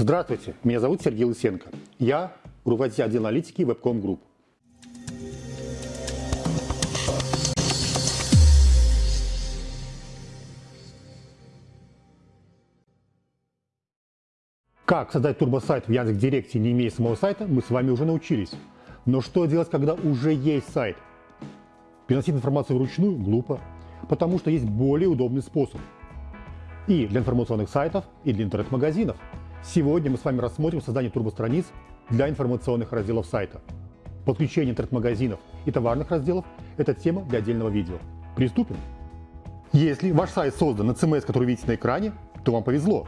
Здравствуйте, меня зовут Сергей Лысенко. Я руководитель отдела аналитики Webcom Group. Как создать турбосайт в Яндекс.Директе, не имея самого сайта, мы с вами уже научились. Но что делать, когда уже есть сайт? Переносить информацию вручную глупо, потому что есть более удобный способ. И для информационных сайтов, и для интернет-магазинов. Сегодня мы с вами рассмотрим создание турбостраниц для информационных разделов сайта. Подключение интернет-магазинов и товарных разделов – это тема для отдельного видео. Приступим. Если ваш сайт создан на CMS, который видите на экране, то вам повезло.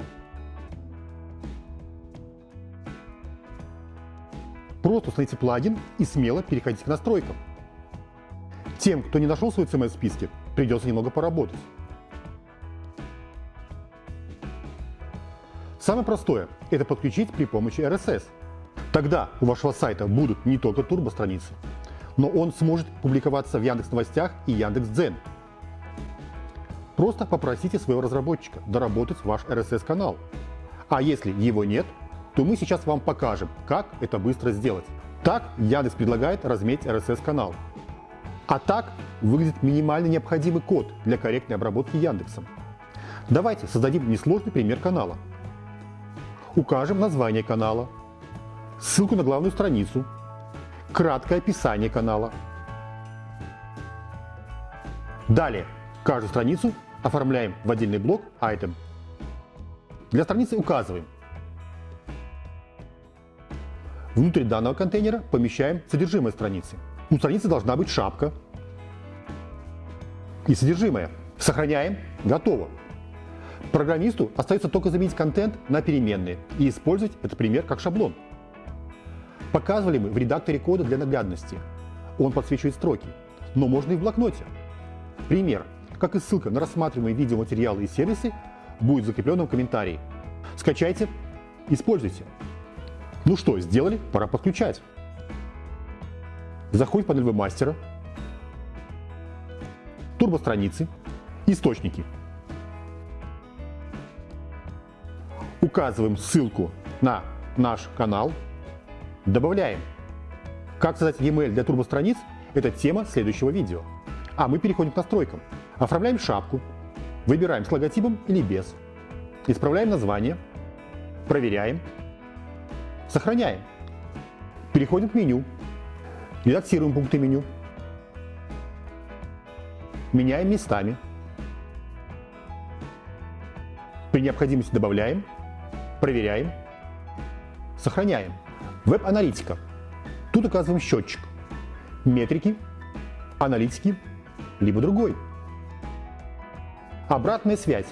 Просто установите плагин и смело переходите к настройкам. Тем, кто не нашел свой CMS в списке, придется немного поработать. Самое простое – это подключить при помощи RSS. Тогда у вашего сайта будут не только турбо-страницы, но он сможет публиковаться в Яндекс Новостях и Яндекс.Дзен. Просто попросите своего разработчика доработать ваш RSS-канал. А если его нет, то мы сейчас вам покажем, как это быстро сделать. Так Яндекс предлагает разметь RSS-канал. А так выглядит минимально необходимый код для корректной обработки Яндексом. Давайте создадим несложный пример канала. Укажем название канала, ссылку на главную страницу, краткое описание канала. Далее каждую страницу оформляем в отдельный блок Item. Для страницы указываем Внутрь данного контейнера помещаем содержимое страницы. У страницы должна быть шапка и содержимое. Сохраняем. Готово. Программисту остается только заменить контент на переменные и использовать этот пример как шаблон. Показывали мы в редакторе кода для наглядности. Он подсвечивает строки, но можно и в блокноте. Пример, как и ссылка на рассматриваемые видеоматериалы и сервисы, будет закреплен в комментарии. Скачайте, используйте. Ну что, сделали? Пора подключать. Заходим в панель вебмастера, турбостраницы, источники. Указываем ссылку на наш канал, добавляем. Как создать e-mail для турбостраниц – это тема следующего видео. А мы переходим к настройкам. Оформляем шапку, выбираем с логотипом или без, исправляем название, проверяем, Сохраняем. Переходим к меню. Редактируем пункты меню. Меняем местами. При необходимости добавляем, проверяем, сохраняем. Веб-аналитика. Тут указываем счетчик. Метрики, аналитики, либо другой. Обратная связь.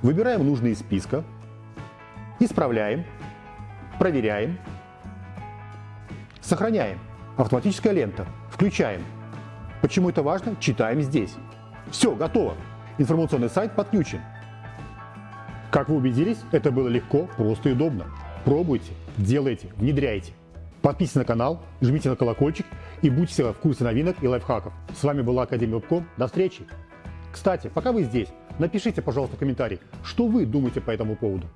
Выбираем нужные из списка, исправляем, проверяем, сохраняем. Автоматическая лента. Включаем. Почему это важно? Читаем здесь. Все, готово. Информационный сайт подключен. Как вы убедились, это было легко, просто и удобно. Пробуйте, делайте, внедряйте. Подписывайтесь на канал, жмите на колокольчик и будьте всегда в курсе новинок и лайфхаков. С вами была Академия Вебком. До встречи! Кстати, пока вы здесь, напишите, пожалуйста, комментарий, что вы думаете по этому поводу.